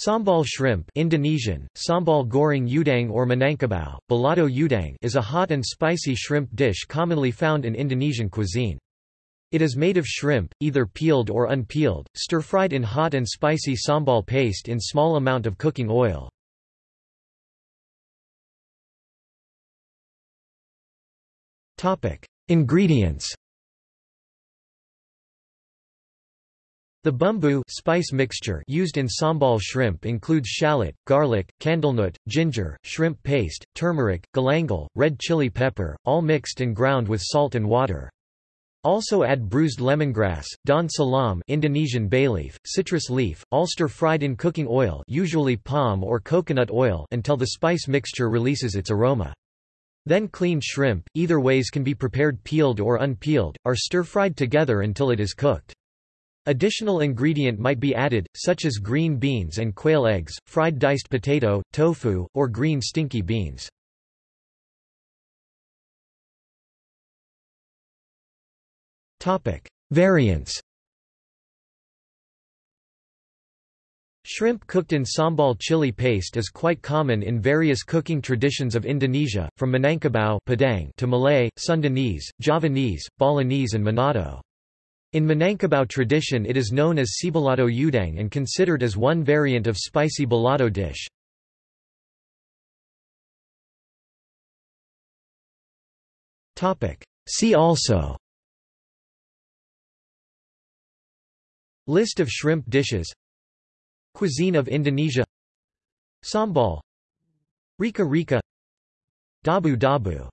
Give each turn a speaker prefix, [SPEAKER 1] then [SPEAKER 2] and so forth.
[SPEAKER 1] Sambal shrimp Indonesian, sambal goreng udang or Minangkabau, balado udang is a hot and spicy shrimp dish commonly found in Indonesian cuisine. It is made of shrimp, either peeled or unpeeled, stir-fried in hot and spicy sambal paste in small amount of cooking oil. Ingredients The bumbu spice mixture used in sambal shrimp includes shallot, garlic, candlenut, ginger, shrimp paste, turmeric, galangal, red chili pepper, all mixed and ground with salt and water. Also add bruised lemongrass, daun salam Indonesian bay leaf, citrus leaf, all stir-fried in cooking oil usually palm or coconut oil until the spice mixture releases its aroma. Then cleaned shrimp, either ways can be prepared peeled or unpeeled, are stir-fried together until it is cooked. Additional ingredient might be added, such as green beans and quail eggs, fried diced potato, tofu, or green stinky beans. Variants Shrimp cooked in sambal chili paste is quite common in various cooking traditions of Indonesia, from Minangkabau Padang to Malay, Sundanese, Javanese, Balinese and Manado. In Minangkabau tradition it is known as cibalado udang and considered as one variant of spicy balado dish. See also List of shrimp dishes Cuisine of Indonesia Sambal Rica Rica Dabu Dabu